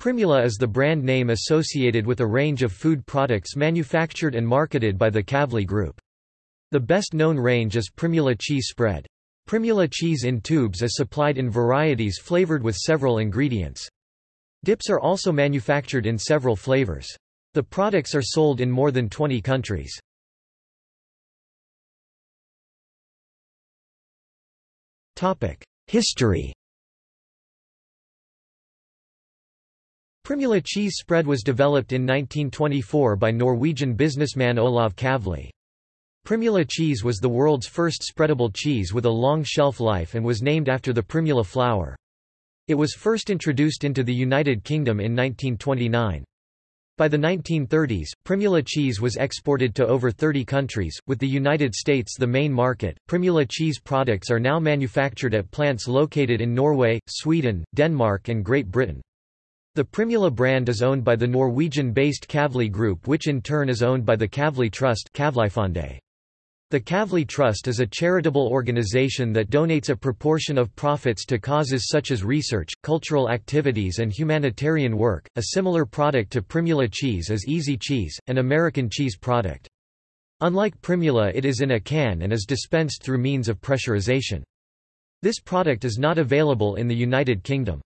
Primula is the brand name associated with a range of food products manufactured and marketed by the Kavli Group. The best-known range is Primula cheese spread. Primula cheese in tubes is supplied in varieties flavored with several ingredients. Dips are also manufactured in several flavors. The products are sold in more than 20 countries. History Primula cheese spread was developed in 1924 by Norwegian businessman Olav Kavli. Primula cheese was the world's first spreadable cheese with a long shelf life and was named after the primula flower. It was first introduced into the United Kingdom in 1929. By the 1930s, Primula cheese was exported to over 30 countries, with the United States the main market. Primula cheese products are now manufactured at plants located in Norway, Sweden, Denmark, and Great Britain. The Primula brand is owned by the Norwegian-based Kavli Group which in turn is owned by the Kavli Trust The Kavli Trust is a charitable organization that donates a proportion of profits to causes such as research, cultural activities and humanitarian work. A similar product to Primula cheese is Easy Cheese, an American cheese product. Unlike Primula it is in a can and is dispensed through means of pressurization. This product is not available in the United Kingdom.